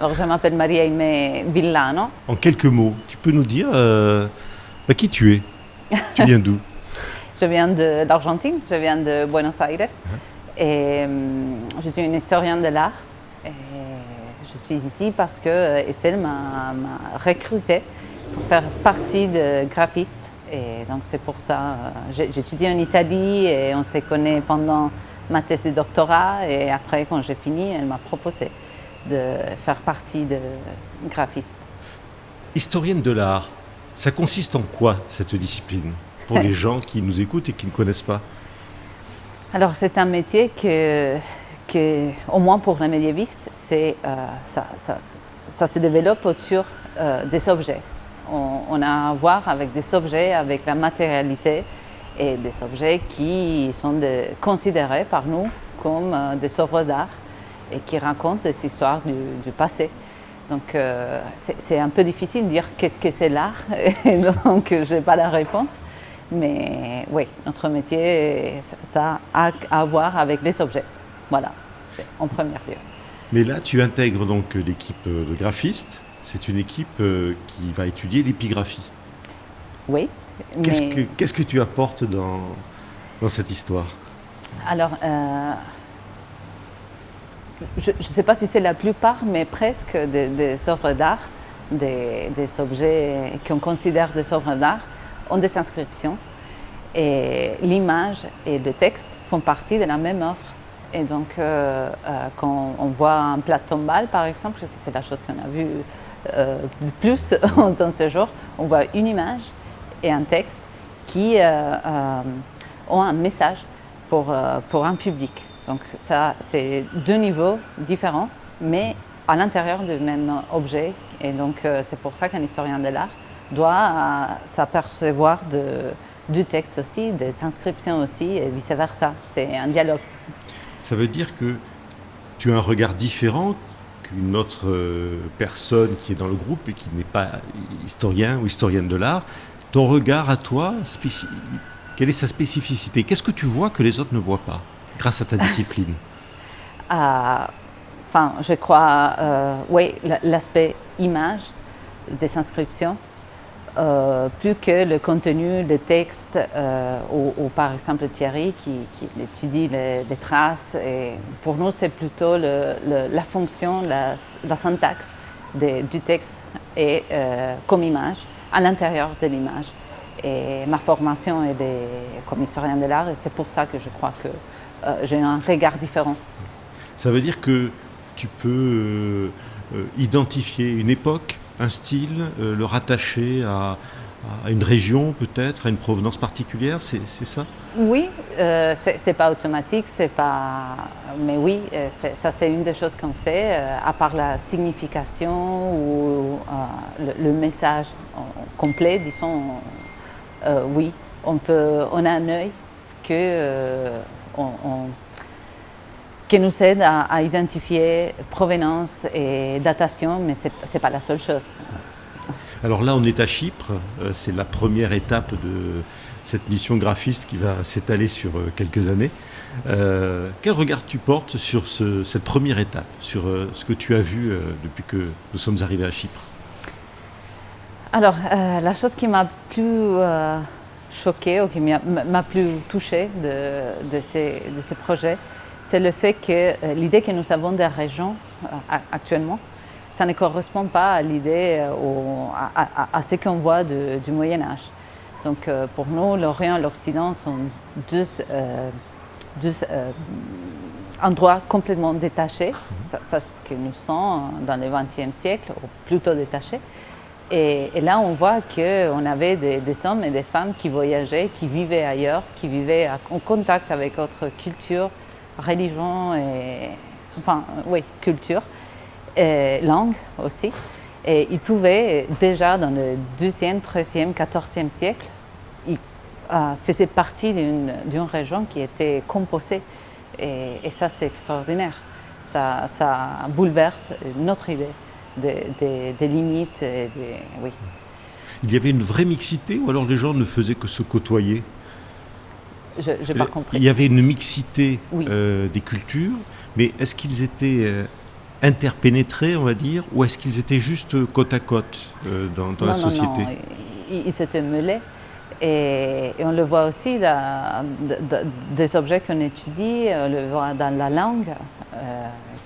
Alors, je m'appelle Maria Aimé Villano. En quelques mots, tu peux nous dire euh, bah, qui tu es? Tu viens d'où? Je viens de- d'Argentine, je viens de Buenos Aires. Et hum, je suis une historienne de l'art. Je suis ici parce que euh, Estelle m'a recrutée pour faire partie de graphiste. Et donc c'est pour ça, euh, j'ai j'ai étudié en Italie et on s'est connus pendant ma thèse de doctorat. Et après, quand j'ai fini, elle m'a proposé de faire partie de graphiste. Historienne de l'art, ça consiste en quoi cette discipline Pour les gens qui nous écoutent et qui ne connaissent pas? Alors c'est un métier que, que, au moins pour les médiévistes, c'est, euh, ça, ça- ça se développe autour euh, des objets. On, on a à voir avec des objets, avec la matérialité et des objets qui sont de- considérés par nous comme euh, des œuvres d'art et qui racontent des histoires du, du passé. Donc euh, c'est- un peu difficile de dire qu'est-ce que c'est l'art, et donc je n'ai pas la réponse. Mais oui, notre métier, ça a à voir avec les objets. Voilà, en premier lieu. Mais là, tu intègres donc l'équipe euh, de graphistes. C'est une équipe euh, qui va étudier l'épigraphie. Oui. Qu'est-ce mais- que qu'est-ce que tu apportes dans, dans cette histoire? Alors, euh, je ne sais pas si c'est la plupart, mais presque des, œuvres d'art, des, objets qu'on considère des œuvres d'art, ont des inscriptions. Et l'image et le texte font partie de la même œuvre. Et donc, euh, euh, quand on voit un plat tombal, par exemple, c'est la chose qu'on a vue euh, le plus dans ce jour, on voit une image et un texte qui ont un message pour, pour un public. Donc ça, c'est deux niveaux différents, mais à l'intérieur du même objet. Et donc euh, c'est pour ça qu'un historien de l'art doit euh, s'apercevoir du texte aussi, des inscriptions aussi, et vice-versa. C'est un dialogue. Ça veut dire que tu as un regard différent qu'une autre euh, personne qui est dans le groupe et qui n'est pas historien ou historienne de l'art. Ton regard à toi, quelle est sa spécificité? Qu'est-ce que tu vois que les autres ne voient pas? Grâce à ta discipline à- enfin, je crois, euh, oui, l'aspect image des inscriptions, euh, plus que le contenu des textes, euh, ou, par exemple Thierry qui, étudie les, traces. Pour nous, c'est plutôt la fonction, la, syntaxe du texte et euh, comme image, à l'intérieur de l'image. Et ma formation est des, comme historien de l'art, et c'est pour ça que je crois que j'ai un regard différent. Ça veut dire que tu peux euh, euh, identifier une époque, un style, euh, le rattacher à, à une région peut-être, à une provenance particulière, c'est ça? Oui, euh, c'est pas automatique, c'est pas. Mais oui, euh, ça c'est une des choses qu'on fait, euh, à part la signification ou euh, le, le message complet, disons. euh, oui, on peut, on a un œil que euh, on- on- qui nous aide à, à identifier provenance et datation, mais c'est c'est pas la seule chose. Alors là, on est à Chypre, euh, c'est la première étape de cette mission graphiste qui va s'étaler sur euh, quelques années. Euh, quel regard tu portes sur ce- cette première étape, sur ce que tu as vu depuis que nous sommes arrivés à Chypre? Alors, euh, la chose qui m'a plus euh, choquée ou qui m'a plus touchée de, de ces, de ces projets, c'est le fait que euh, l'idée que nous avons des régions euh, actuellement, ça ne correspond pas à l'idée, euh, à, ce qu'on voit du Moyen Âge. Donc, pour nous, l'Orient et l'Occident sont deux, deux endroits complètement détachés. Ça, ça, ce que nous sommes dans le XXe siècle, ou plutôt détachés. Et, là, on voit qu'on avait des, hommes et des femmes qui voyageaient, qui vivaient ailleurs, qui vivaient en contact avec autre culture, religion et. Enfin, oui, culture, et langue aussi. Et ils pouvaient, déjà dans le 12e, 13e, 14e siècle, ils euh, faisaient partie d'une région qui était composée. Et, ça, c'est extraordinaire. Ça bouleverse notre idée des, des- des limites. Et des, oui. Il y avait une vraie mixité ou alors les gens ne faisaient que se côtoyer? Je n'ai pas compris. Il y avait une mixité Oui. euh, des cultures, mais est-ce qu'ils étaient euh, interpénétrés, on va dire, ou est-ce qu'ils étaient juste côte à côte dans, la société non, non. Ils s'étaient mêlés. Et, on le voit aussi dans, des objets qu'on étudie, on le voit dans la langue,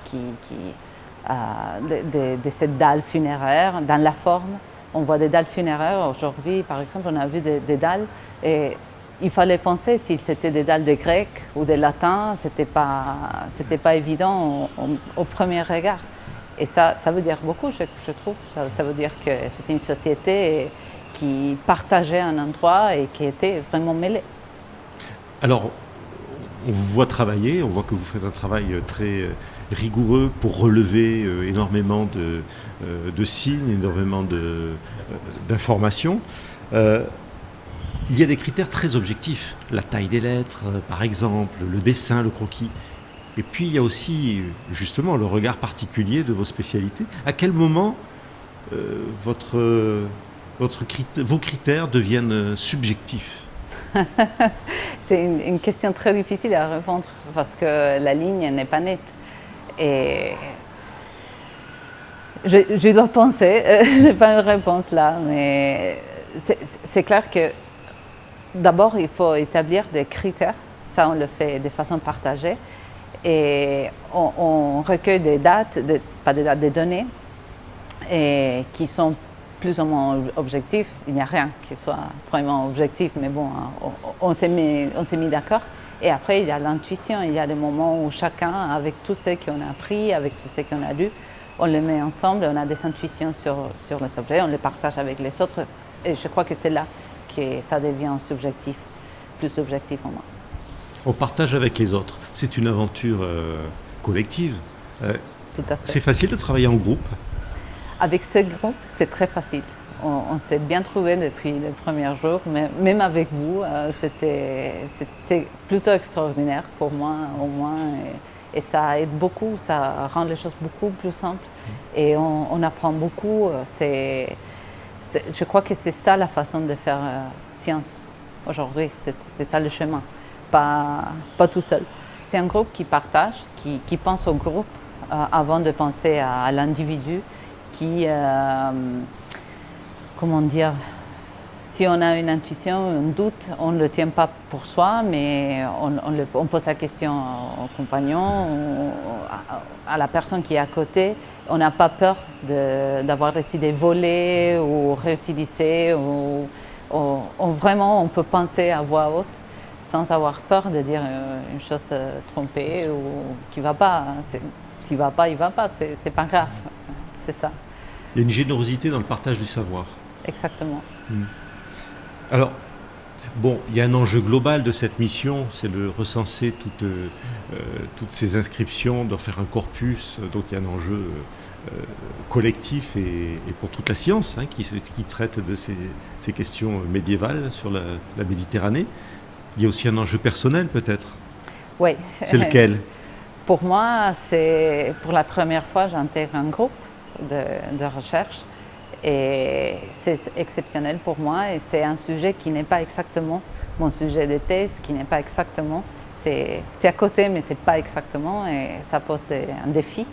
qui, de, cette dalle funéraire, dans la forme. On voit des dalles funéraires. Aujourd'hui, par exemple, on a vu des, dalles et il fallait penser si c'était des dalles de grec ou de latin. Ce n'était pas, pas évident au, premier regard. Et ça, ça veut dire beaucoup, je, trouve. Ça, veut dire que c'était une société qui partageait un endroit et qui était vraiment mêlée. Alors, on vous voit travailler, on voit que vous faites un travail très rigoureux pour relever euh, énormément de, euh, de, signes, énormément euh, d'informations. il y a des critères très objectifs, la taille des lettres par exemple, le dessin, le croquis. Et puis il y a aussi justement le regard particulier de vos spécialités. À quel moment vos critères deviennent subjectifs? C'est une, question très difficile à répondre parce que la ligne n'est pas nette. Et je, dois penser, je n'ai pas une réponse là, mais c'est clair que d'abord il faut établir des critères, ça on le fait de façon partagée, et on, recueille des dates, pas des dates, des données, et qui sont plus ou moins objectifs. Il n'y a rien qui soit vraiment objectif, mais bon, on, s'est mis d'accord. Et après, il y a l'intuition, il y a des moments où chacun, avec tout ce qu'on a appris, avec tout ce qu'on a lu, on le met ensemble, on a des intuitions sur, sur les objets, on les partage avec les autres. Et je crois que c'est là que ça devient subjectif, plus subjectif en moi. On partage avec les autres. C'est une aventure euh, collective. Euh, Tout à fait. C'est facile de travailler en groupe? Avec ce groupe, c'est très facile on, s'est bien trouvé depuis le premier jour, mais même avec vous, euh, c'était plutôt extraordinaire pour moi au moins. Et, ça aide beaucoup, ça rend les choses beaucoup plus simples et on, apprend beaucoup. je crois que c'est ça la façon de faire euh, science aujourd'hui, c'est ça le chemin, pas, pas tout seul. C'est un groupe qui partage, qui, pense au groupe euh, avant de penser à, l'individu, qui comment dire, si on a une intuition, un doute, on ne le tient pas pour soi, mais on, pose la question au compagnon, à, la personne qui est à côté. On n'a pas peur d'avoir des idées ou réutilisées. Ou, vraiment, on peut penser à voix haute sans avoir peur de dire euh, une chose euh, trompée ou qui ne va pas. S'il ne va pas, il ne va pas, c'est pas grave. C'est ça. Il y a une générosité dans le partage du savoir exactement. Hmm. Alors, bon, il y a un enjeu global de cette mission, c'est de recenser toutes, euh, toutes ces inscriptions, de faire un corpus, donc il y a un enjeu euh, collectif et, pour toute la science hein, qui, qui, traite de ces, ces, questions médiévales sur la, Méditerranée. Il y a aussi un enjeu personnel peut-être Oui. C'est lequel? Pour moi, c'est pour la première fois j'intègre un groupe de, de recherche et c'est exceptionnel pour moi et c'est un sujet qui n'est pas exactement mon sujet de thèse, qui n'est pas exactement, c'est à côté mais c'est pas exactement et ça pose un défi.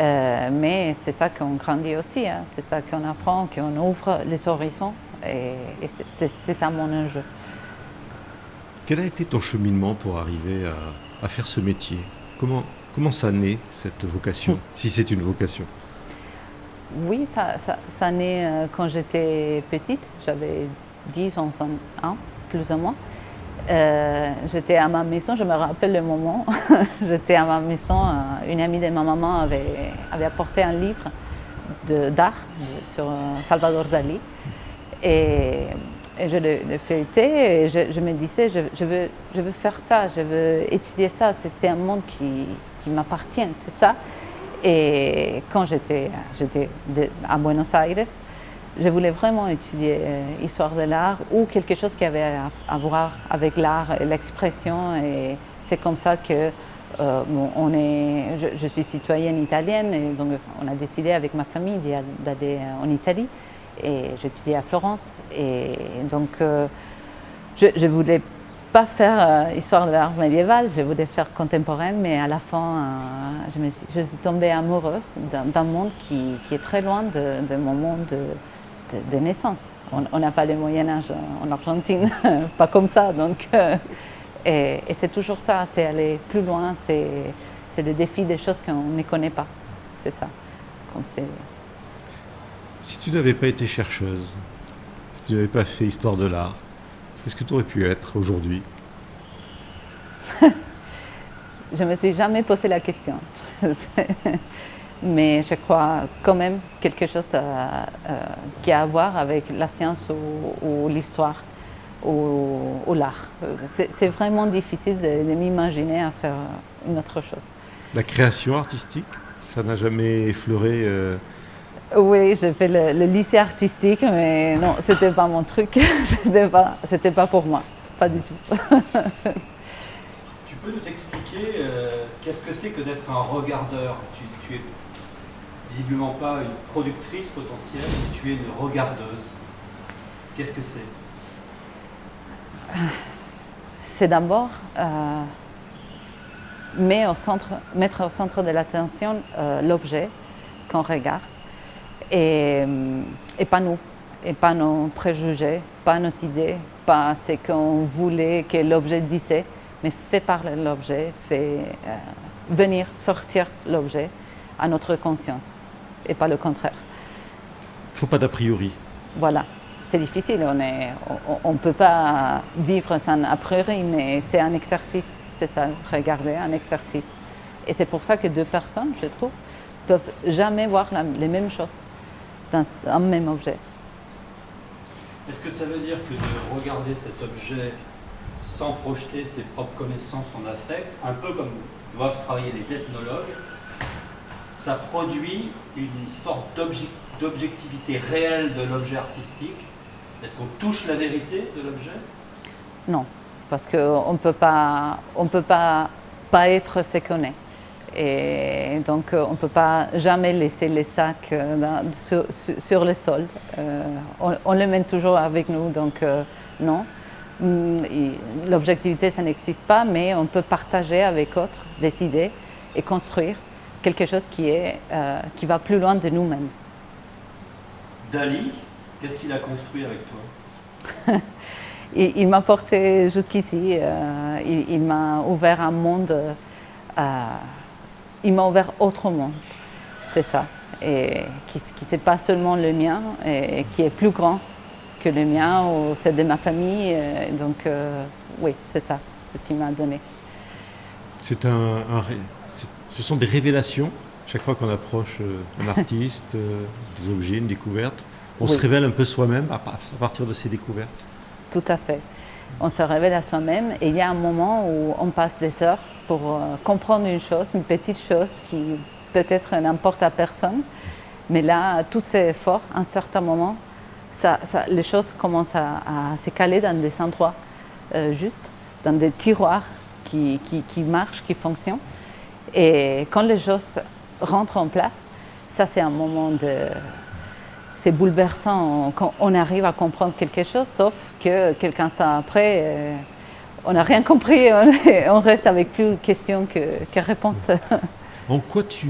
Euh, mais c'est ça qu'on grandit aussi, hein. c'est ça qu'on apprend, qu'on ouvre les horizons et, c'est ça mon enjeu. Quel a été ton cheminement pour arriver à, faire ce métier? Comment, comment ça naît cette vocation, si c'est une vocation oui, ça, ça, naît euh, quand j'étais petite, j'avais 10, 11 ans, plus ou moins. Euh, j'étais à ma maison, je me rappelle le moment, j'étais à ma maison, euh, une amie de ma maman avait, avait apporté un livre d'art sur Salvador Dali. Et, je le, feuilletais et je, me disais, je, veux, je veux faire ça, je veux étudier ça, c'est un monde qui, qui m'appartient, c'est ça. Et quand j'étais à Buenos Aires, je voulais vraiment étudier euh, de l'art ou quelque chose qui avait à, voir avec l'art et l'expression. Et c'est comme ça que euh, on est, je, suis citoyenne italienne et donc on a décidé avec ma famille d'aller en Italie. Et j'étudiais à Florence. Et donc euh, je voulais pas faire euh, histoire de l'art médiéval, je voulais faire contemporaine, mais à la fin, euh, je, me suis, tombée amoureuse d'un monde qui, est très loin de, mon monde de, naissance. On n'a pas le Moyen Âge en Argentine, pas comme ça. Donc, euh, et, et c'est toujours ça, c'est aller plus loin, c'est le défi des choses qu'on ne connaît pas. C'est ça. si tu n'avais pas été chercheuse, si tu n'avais pas fait histoire de l'art, Qu'est-ce que tu aurais pu être aujourd'hui? Je ne me suis jamais posé la question. Mais je crois quand même quelque chose euh, euh, qui a à voir avec la science ou, ou l'histoire ou, ou l'art. C'est vraiment difficile de, de m'imaginer à faire une autre chose. La création artistique, ça n'a jamais effleuré euh... Oui, j'ai fait le, le, lycée artistique, mais non, c'était pas mon truc. c'était pas, c'était pas pour moi, pas du tout. tu peux nous expliquer euh, qu'est-ce que c'est que d'être un regardeur? Tu, tu, es visiblement pas une productrice potentielle, mais tu es une regardeuse. Qu'est-ce que c'est? C'est d'abord euh, mettre, au centre, mettre au centre de l'attention euh, l'objet qu'on regarde et, et, pas nous, et pas nos préjugés, pas nos idées, pas ce qu'on voulait que l'objet disait, mais fait parler l'objet, fait euh, venir sortir l'objet à notre conscience, et pas le contraire. Il ne faut pas d'a priori. Voilà, c'est difficile, on ne peut pas vivre sans a priori, mais c'est un exercice, c'est ça, regarder, un exercice. Et c'est pour ça que deux personnes, je trouve, peuvent jamais voir la, les mêmes choses un même objet. Est-ce que ça veut dire que de regarder cet objet sans projeter ses propres connaissances en affect, un peu comme doivent travailler les ethnologues, ça produit une sorte d'objectivité réelle de l'objet artistique? Est-ce qu'on touche la vérité de l'objet? Non, parce qu'on ne peut pas, on peut pas, pas être ce qu'on est. Et donc, on ne peut pas jamais laisser les sacs dans, sur, sur, le sol. Euh, on, on, les mène toujours avec nous, donc euh, non. L'objectivité, ça n'existe pas, mais on peut partager avec d'autres des idées et construire quelque chose qui, est, euh, qui va plus loin de nous-mêmes. Dali, qu'est-ce qu'il a construit avec toi? Il, il m'a porté jusqu'ici, il, il m'a ouvert un monde il m'a ouvert autre monde, c'est ça, et qui n'est pas seulement le mien, et qui est plus grand que le mien ou celle de ma famille, donc euh, oui, c'est ça, c'est ce qu'il m'a donné. C'est un, un, ce sont des révélations, chaque fois qu'on approche euh, un artiste, euh, des objets, une découverte, on oui. se révèle un peu soi-même à partir de ces découvertes Tout à fait. On se révèle à soi-même et il y a un moment où on passe des heures pour euh, comprendre une chose, une petite chose qui peut-être n'importe à personne. Mais là, tous ces efforts, à un certain moment, ça, les choses commencent à, à, se caler dans des endroits euh, justes, dans des tiroirs qui, qui, qui, marchent, qui fonctionnent. Et quand les choses rentrent en place, ça c'est un moment de... C'est bouleversant quand on arrive à comprendre quelque chose, sauf que quelques instants après, euh, on n'a rien compris, on reste avec plus de questions que, que réponses. En quoi tu,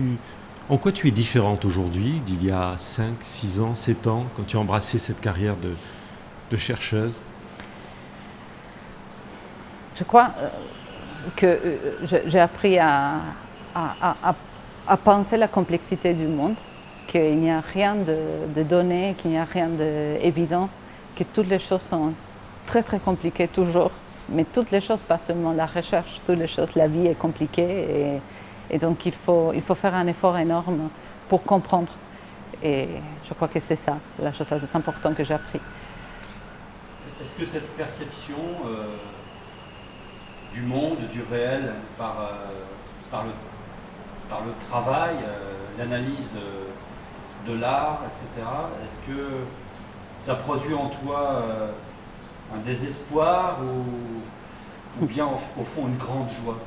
en quoi tu es différente aujourd'hui d'il y a 5, 6 ans, 7 ans, quand tu as embrassé cette carrière de, de chercheuse? Je crois que j'ai appris à, à, à, à, penser la complexité du monde, qu'il n'y a rien de, de donné, qu'il n'y a rien d'évident, que toutes les choses sont très très compliquées toujours mais toutes les choses, pas seulement la recherche, toutes les choses, la vie est compliquée et, donc il faut, il faut faire un effort énorme pour comprendre. Et je crois que c'est ça, la chose la plus importante que j'ai appris. Est-ce que cette perception euh, du monde, du réel, par, euh, par, le, par le travail, euh, l'analyse de l'art, etc., est-ce que ça produit en toi un désespoir ou, bien au, fond une grande joie?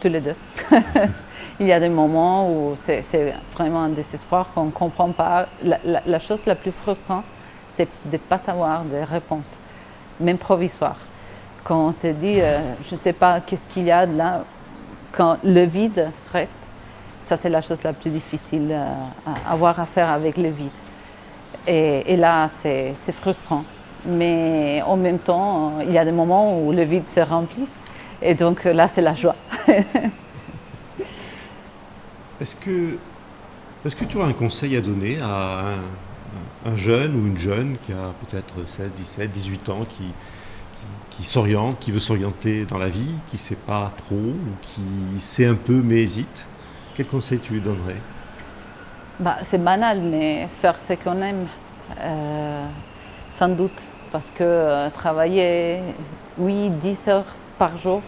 Tous les deux. Il y a des moments où c'est vraiment un désespoir qu'on ne comprend pas. La, chose la plus frustrante, c'est de ne pas savoir des réponses, même provisoires. quand on se dit, euh, je ne sais pas qu'est-ce qu'il y a là, quand le vide reste, ça c'est la chose la plus difficile euh, à avoir à faire avec le vide. Et là, c'est frustrant. Mais en même temps, il y a des moments où le vide se remplit. Et donc là, c'est la joie. Est-ce que, est que tu as un conseil à donner à un, jeune ou une jeune qui a peut-être 16, 17, 18 ans, qui, qui, s'oriente, qui veut s'orienter dans la vie, qui ne sait pas trop, ou qui sait un peu mais hésite? Quel conseil tu lui donnerais? Bah, C'est banal, mais faire ce qu'on aime, euh, sans doute. Parce que euh, travailler, oui, 10 heures par jour,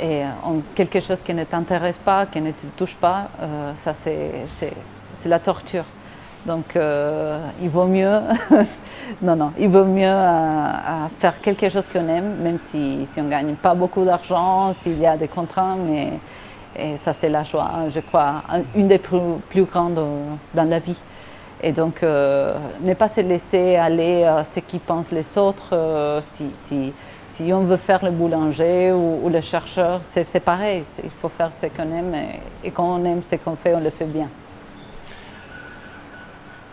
et en quelque chose qui ne t'intéresse pas, qui ne te touche pas, euh, ça c'est la torture. Donc euh, il vaut mieux, non non, il vaut mieux euh, faire quelque chose qu'on aime, même si, si on ne gagne pas beaucoup d'argent, s'il y a des contraintes, mais et ça c'est la joie, je crois, une des plus grandes dans la vie. Et donc, ne pas se laisser aller à ce qu'ils pensent les autres, si, si si on veut faire le boulanger ou, le chercheur, c'est pareil. Il faut faire ce qu'on aime et, quand on aime ce qu'on fait, on le fait bien.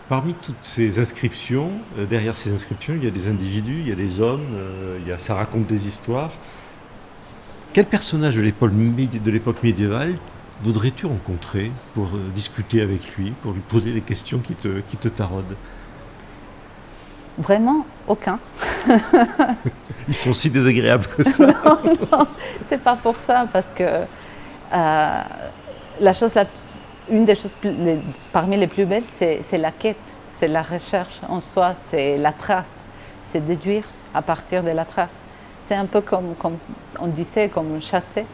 Parmi toutes ces inscriptions, euh, derrière ces inscriptions, il y a des individus, il y a des hommes, euh, il y a, ça raconte des histoires. Quel personnage de l'époque médiévale voudrais-tu rencontrer pour euh, discuter avec lui, pour lui poser des questions qui te, qui te taraudent? Vraiment? Aucun. Ils sont si désagréables que ça. non, non, c'est pas pour ça, parce que euh, la chose, une des choses parmi les plus belles, c'est la quête, c'est la recherche en soi, c'est la trace, c'est déduire à partir de la trace. C'est un peu comme, comme on disait, comme chasser.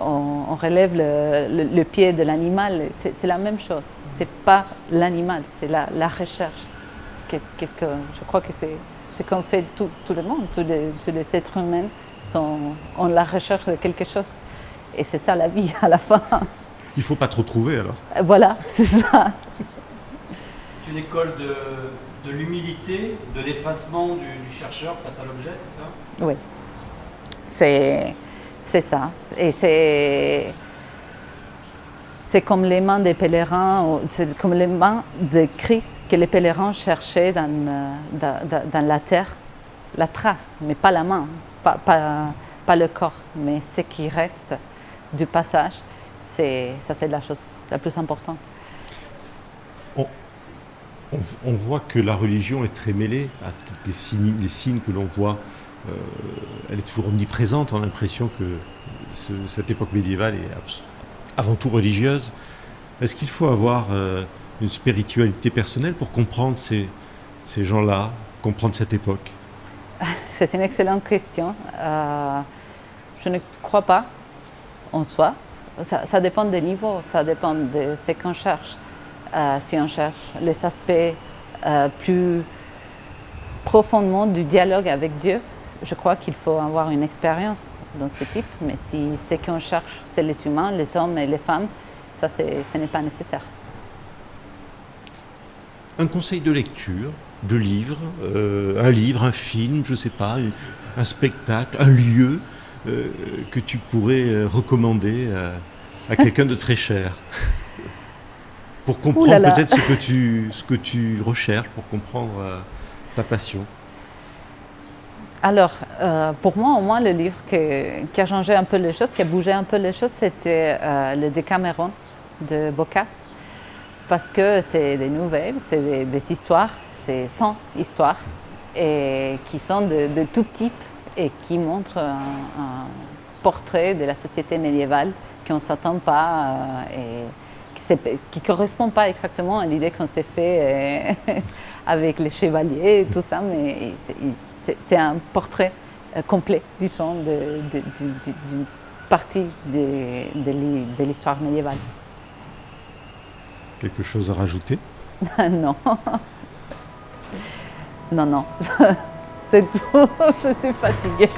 On, relève le, pied de l'animal, c'est la même chose. C'est pas l'animal, c'est la, la recherche qu'est-ce que je crois que c'est ce qu'on fait tout, tout, le monde, tous les, tous les êtres humains sont en la recherche de quelque chose. Et c'est ça la vie à la fin. Il ne faut pas trop trouver alors. Voilà, c'est ça. C'est une école de, de l'humilité, de l'effacement du, du, chercheur face à l'objet, c'est ça? Oui, c'est ça. Et c'est c'est comme les mains des pèlerins, comme les mains de Christ que les pèlerins cherchaient dans, dans, dans, la terre, la trace, mais pas la main, pas, pas, pas le corps, mais ce qui reste du passage, c'est, ça c'est la chose la plus importante. On, voit que la religion est très mêlée à tous les signes, les signes que l'on voit. Euh, elle est toujours omniprésente, on a l'impression que ce, cette époque médiévale est avant tout religieuse. Est-ce qu'il faut avoir euh, une spiritualité personnelle pour comprendre ces, ces gens-là, comprendre cette époque? C'est une excellente question. Euh, je ne crois pas en soi. Ça, dépend des niveaux, ça dépend de ce qu'on cherche. Euh, si on cherche les aspects plus profondément du dialogue avec Dieu, je crois qu'il faut avoir une expérience dans ce type, mais si ce qu'on cherche, c'est les humains, les hommes et les femmes, ça, ce n'est pas nécessaire. Un conseil de lecture, de livre, euh, un livre, un film, je ne sais pas, un spectacle, un lieu euh, que tu pourrais euh, recommander à, quelqu'un de très cher pour comprendre peut-être ce, que tu, ce que tu recherches, pour comprendre ta passion. Alors, euh, pour moi, au moins, le livre qui a changé un peu les choses, qui a bougé un peu les choses, c'était euh, le Décameron de Bocas. Parce que c'est des nouvelles, c'est des, histoires, c'est 100 histoires, et qui sont de, tout type et qui montrent un, portrait de la société médiévale qu'on ne s'attend pas euh, et qui ne correspond pas exactement à l'idée qu'on s'est fait avec les chevaliers et tout ça, mais c'est un portrait euh, complet, disons, d'une partie de, l'histoire médiévale. Quelque chose à rajouter? Non. Non, non. C'est tout. Je suis fatiguée.